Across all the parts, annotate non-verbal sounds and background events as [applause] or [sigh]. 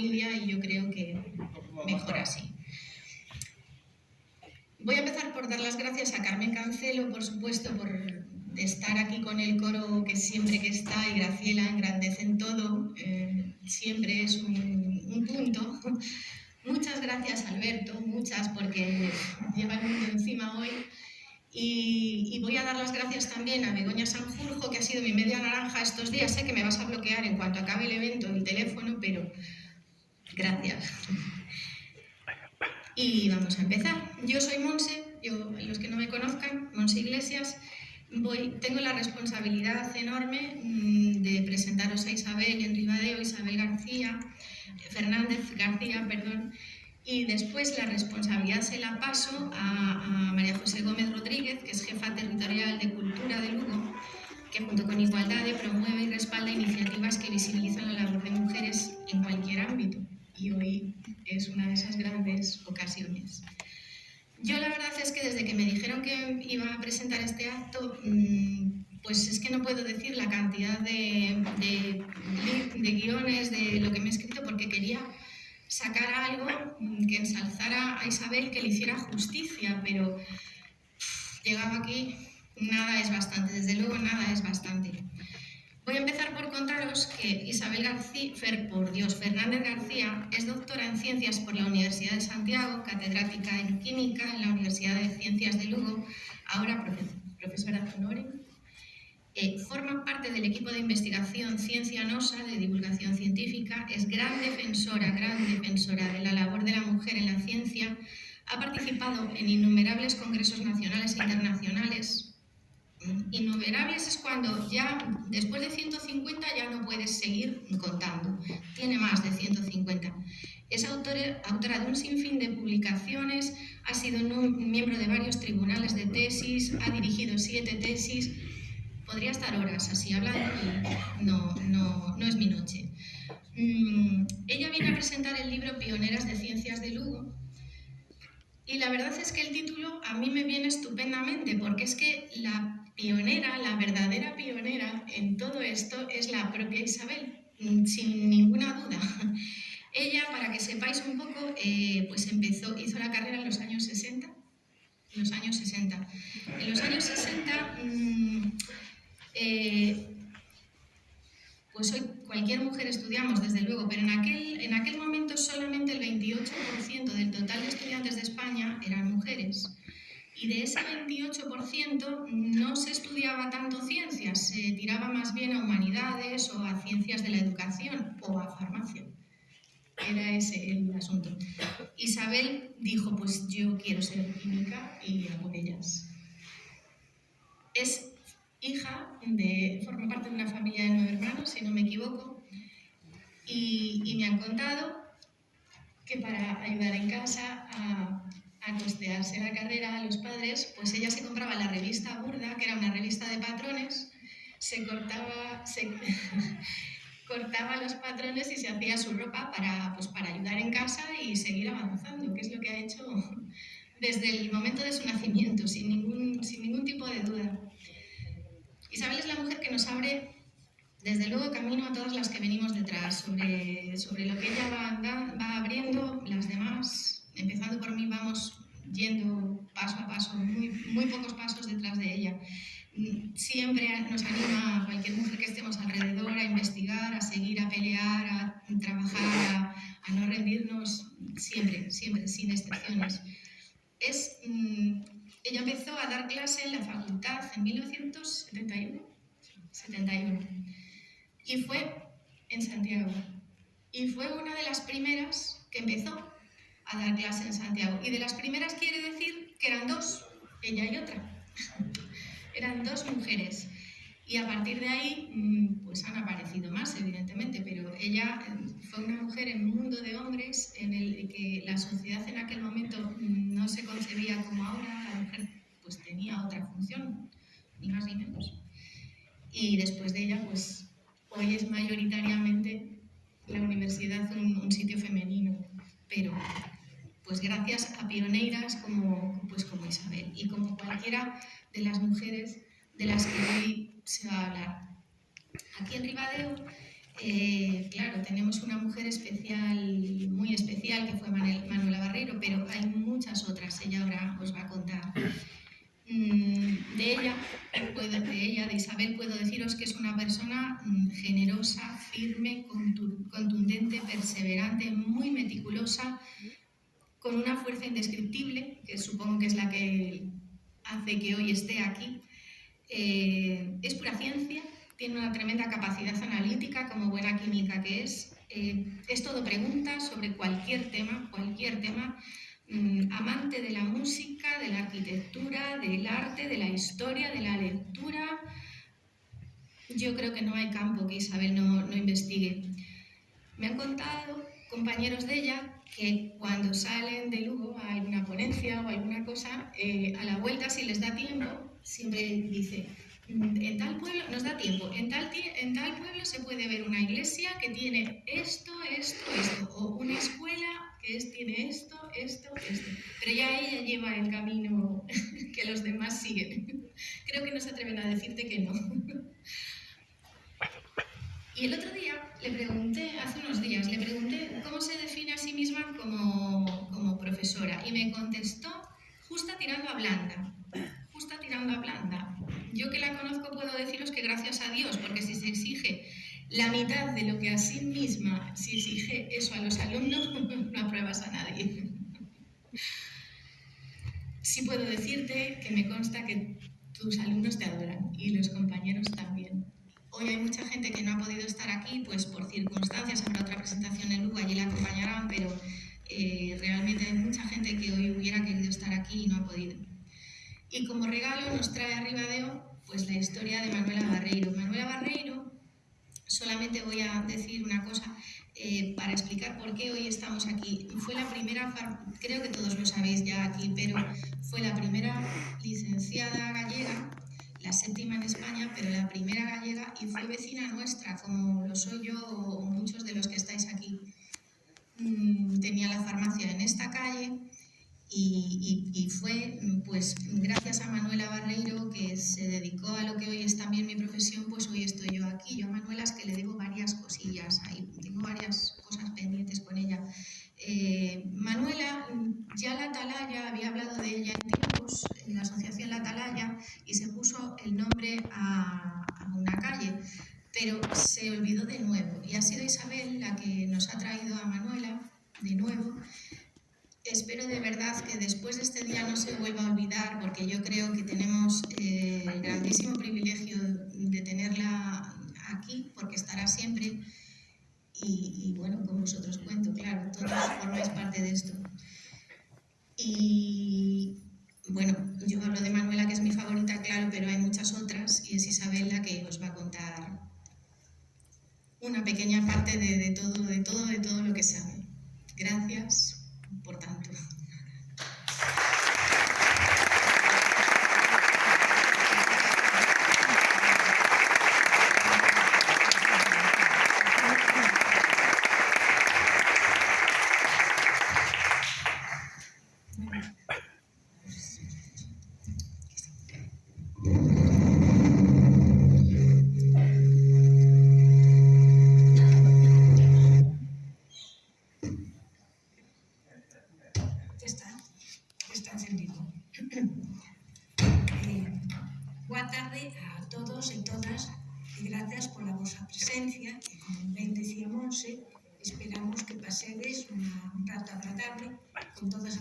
familia y yo creo que mejor así. Voy a empezar por dar las gracias a Carmen Cancelo, por supuesto, por estar aquí con el coro que siempre que está y Graciela engrandecen todo, eh, siempre es un, un punto. [laughs] Muchas gracias Alberto, muchas porque lleva el mundo encima hoy. Y, y, voy a dar las gracias también a Begoña Sanjurjo, que ha sido mi media naranja estos días. Sé que me vas a bloquear en cuanto acabe el evento el teléfono, pero gracias. Y vamos a empezar. Yo soy Monse, yo, los que no me conozcan, Monse Iglesias. Tengo la responsabilidad enorme mm, de presentaros a Isabel en Ribadeo, Isabel García, Fernández García, perdón, y después la responsabilidad se la paso a, María José Gómez Rodríguez, que es jefa territorial de Cultura de Lugo, que junto con Igualdad promueve y respalda iniciativas que visibilizan la labor de mujeres en cualquier ámbito. Y hoy es una de esas grandes ocasiones. Yo la verdad es que desde que me dijeron que iba a presentar este acto, mm, pues es que no puedo decir la cantidad de, de, guiones, de lo que me he escrito, porque quería sacar algo que ensalzara a Isabel, que le hiciera justicia, pero llegaba aquí, nada es bastante, desde luego nada es bastante. Voy a empezar por contaros que Isabel García, por Dios, Fernández García es doctora en Ciencias por la Universidad de Santiago, catedrática en Química en la Universidad de Ciencias de Lugo, ahora profesora honoris eh, forma parte del equipo de investigación Ciencia NOSA de divulgación científica, es gran defensora, gran defensora de la labor de la mujer en la ciencia, ha participado en innumerables congresos nacionales e internacionales. Innumerables es cuando ya, después de 150, ya no puedes seguir contando. Tiene más de 150. Es autora, autora de un sinfín de publicaciones, ha sido miembro de varios tribunales de tesis, ha dirigido siete tesis, podría estar horas así hablando y no, no, no es mi noche. Mm, ella viene a presentar el libro Pioneras de Ciencias de Lugo y la verdad es que el título a mí me viene estupendamente porque es que la pionera, la verdadera pionera en todo esto es la propia Isabel, mm, sin ninguna duda. Ella, para que sepáis un poco, eh, pues empezó, hizo la carrera en los años 60, en los años 60. En los años 60 eh, pues hoy cualquier mujer estudiamos, desde luego, pero en aquel, en aquel momento solamente el 28% del total de estudiantes de España eran mujeres. Y de ese 28% no se estudiaba tanto ciencias, se tiraba más bien a humanidades o a ciencias de la educación o a farmacia. Era ese el asunto. Isabel dijo, pues yo quiero ser química y hago ellas. Es hija, de, forma parte de una familia de nueve hermanos, si no me equivoco, y, me han contado que para ayudar en casa a, a, costearse la carrera a los padres, pues ella se compraba la revista Burda, que era una revista de patrones, se cortaba, se [laughs] cortaba los patrones y se hacía su ropa para, pues, para ayudar en casa y seguir avanzando, que es lo que ha hecho [laughs] desde el momento de su nacimiento, sin ningún, sin ningún tipo de duda. Isabel es la mujer que nos abre, desde luego, camino a todas las que venimos detrás, sobre, sobre lo que ella va, va abriendo, las demás, empezando por mí, vamos yendo paso a paso, muy, muy pocos pasos detrás de ella. Siempre nos anima a cualquier mujer que estemos alrededor a investigar, a seguir, a pelear, a trabajar, a, a no rendirnos, siempre, siempre, sin excepciones. Es, mm, ella empezó a dar clase en la facultad en 1971, 71, y fue en Santiago. Y fue una de las primeras que empezó a dar clase en Santiago. Y de las primeras quiere decir que eran dos, ella y otra. [laughs] eran dos mujeres. Y a partir de ahí, mm, pues han aparecido más, evidentemente, pero ella eh, fue una mujer en un mundo de hombres en el que la sociedad en aquel momento mm, no se concebía como ahora, la mujer pues tenía otra función, ni más ni menos. Y después de ella, pues hoy es mayoritariamente la universidad un, sitio femenino, pero pues gracias a pioneras como, pues como Isabel y como cualquiera de las mujeres de las que hoy se va a hablar. Aquí en Ribadeo, eh, claro, tenemos una mujer especial, muy especial, que fue Manuela Barreiro, pero hay muchas otras, ella ahora os va a contar. Mm, de ella, puedo, de ella, de Isabel, puedo deciros que es una persona mm, generosa, firme, contundente, perseverante, muy meticulosa, con una fuerza indescriptible, que supongo que es la que hace que hoy esté aquí, eh, es pura ciencia, tiene una tremenda capacidad analítica como buena química que es. Eh, es todo pregunta sobre cualquier tema, cualquier tema. Mm, amante de la música, de la arquitectura, del arte, de la historia, de la lectura. Yo creo que no hay campo que Isabel no, no investigue. Me han contado compañeros de ella que cuando salen de Lugo a alguna ponencia o alguna cosa, eh, a la vuelta, si les da tiempo, siempre dice, mm, en tal pueblo, nos da tiempo, en tal, en tal pueblo se puede ver una iglesia que tiene esto, esto, esto, o una escuela que es, tiene esto, esto, esto. Pero ya ella lleva el camino [laughs] que los demás siguen. [laughs] Creo que no se atreven a decirte que no. [laughs] Y el otro día le pregunté, hace unos días, le pregunté cómo se define a sí misma como, como profesora y me contestó justa tirando a blanda, justa tirando a blanda. Yo que la conozco puedo deciros que gracias a Dios, porque si se exige la mitad de lo que a sí misma, si exige eso a los alumnos, [laughs] no apruebas a nadie. Sí puedo decirte que me consta que tus alumnos te adoran y los compañeros también. Hoy hay mucha gente que no ha podido estar aquí, pues por circunstancias, habrá otra presentación en Lugo, allí la acompañarán, pero eh, realmente hay mucha gente que hoy hubiera querido estar aquí y no ha podido. Y como regalo nos trae arriba de pues la historia de Manuela Barreiro. Manuela Barreiro, solamente voy a decir una cosa eh, para explicar por qué hoy estamos aquí. Fue la primera, creo que todos lo sabéis ya aquí, pero fue la primera licenciada gallega la séptima en España, pero la primera gallega y fue vecina nuestra, como lo soy yo o muchos de los que estáis aquí. Mm, tenía la farmacia en esta calle y, fue pues gracias a Manuela Barreiro que se dedicó a lo que hoy es también mi profesión, pues hoy estoy yo aquí. Yo a Manuela es que le debo varias cosillas, ahí tengo varias cosas pendientes con ella. Eh, Manuela, ya la Atalaya, había hablado de ella en tiempos, en la asociación La Atalaya, y se puso el nombre a, una calle, pero se olvidó de nuevo. Y ha sido Isabel la que nos ha traído a Manuela de nuevo. Espero de verdad que después de este día no se vuelva a olvidar, porque yo creo que tenemos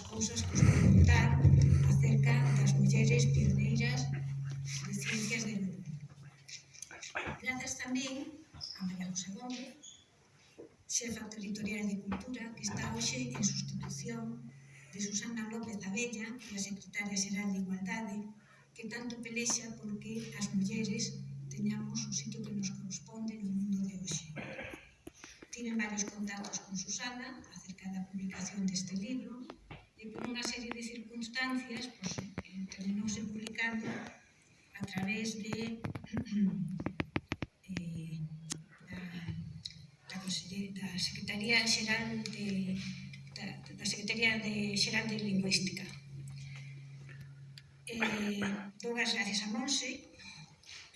das cousas que os vou contar acerca das mulleres pioneiras de ciencias de Lugo. Grazas tamén a María José Gómez, xefa territorial de Cultura, que está hoxe en sustitución de Susana López Abella, que é a secretaria xeral de Igualdade, que tanto pelexa porque as mulleres teñamos o sitio que nos corresponde no mundo de hoxe. Tiven varios contactos con Susana acerca da publicación deste libro, e por unha serie de circunstancias pues, eh, terminouse publicando a través de [clears throat] eh, da, da, da Secretaría Xeral de da, da Secretaría de Xeral de Lingüística. Eh, dou as gracias a Monse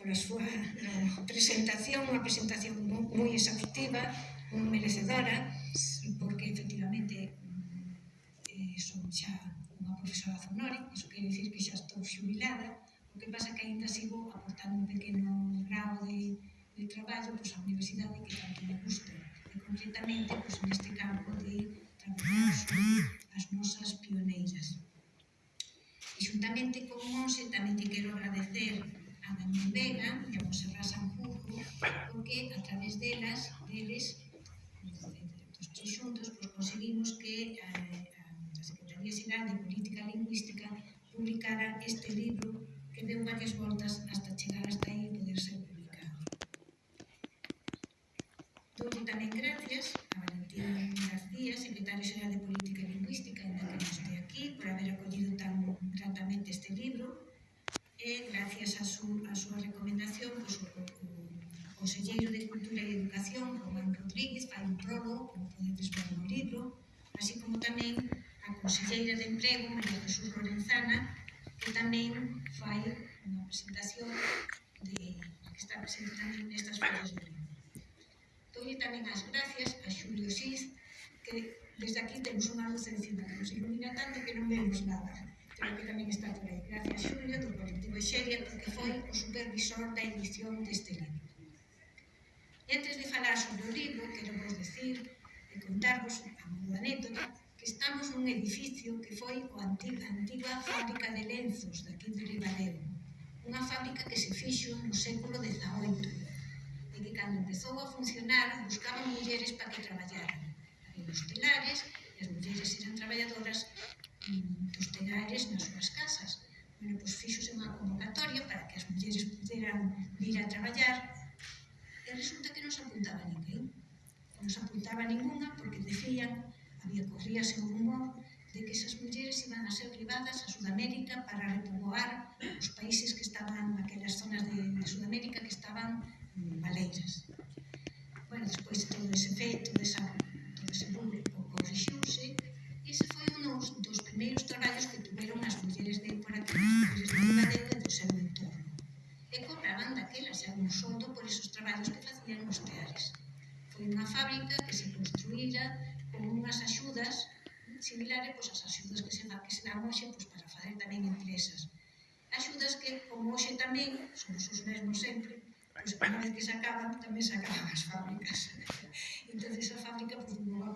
pola súa presentación, unha presentación moi exhaustiva, moi merecedora, porque efectivamente sou a Fonore, iso dicir que xa estou xubilada, o que pasa que ainda sigo aportando un pequeno grau de, de traballo pois, a universidade que tanto me gusta, e concretamente pois, neste campo de traballar as nosas pioneiras. E xuntamente con Monse tamén te quero agradecer a Daniel Vega e a Monserrat Sanjurjo, porque a través delas, deles, dos tres xuntos, pois, varias voltas hasta chegar hasta aí e poder ser publicado. Doulle tamén gracias a Valentín García, secretario xeral de Política Lingüística, ainda que non este aquí, por haber acollido tan gratamente este libro, e gracias a, su, a súa recomendación, pois, o, o, Conselleiro de Cultura e Educación, Román Rodríguez, fai un prólogo, como podedes ver no libro, así como tamén a Conselleira de Emprego, María Jesús Lorenzana, que tamén fai unha presentación de que está presente tamén nestas follas de libro. Dolle tamén as gracias a Xulio Xiz, que desde aquí temos unha luz encima que nos ilumina tanto que non vemos nada. Pero que tamén está por aí. Gracias, Xulio, do colectivo Xeria, porque foi o supervisor da edición deste libro. E antes de falar sobre o libro, quero vos decir e contarvos a modo anécdota Estamos nun edificio que foi o antiga, antiga fábrica de lenzos daqui de Ribadeo, unha fábrica que se fixo no século XVIII e que cando empezou a funcionar buscaban mulleres para que traballaran. Había os telares e as mulleres eran traballadoras mm, dos telares nas súas casas. Bueno, pois fixose unha convocatoria para que as mulleres puderan vir a traballar e resulta que non se apuntaba ninguén. Non se apuntaba ninguna porque decían había corríase o rumor de que esas mulleres iban a ser privadas a Sudamérica para repoboar os países que estaban, aquelas zonas de, de Sudamérica que estaban mm, baleiras. Bueno, despois todo ese feito, esa, todo ese público corrixiuse, e ese foi un dos, dos primeiros traballos que tuveron as mulleres de por aquí, as mulleres de Ibadeta do seu entorno. E cobraban daquelas, xa un soldo por esos traballos que facían nos teares. Foi unha fábrica que se construíra pero unhas axudas similares pois, as axudas que se, que se dan hoxe pois, para facer tamén empresas. Axudas que, como hoxe tamén, somos os mesmos sempre, pois, unha vez que se acaban, tamén se acaban as fábricas. [laughs] entón, esa fábrica pois, non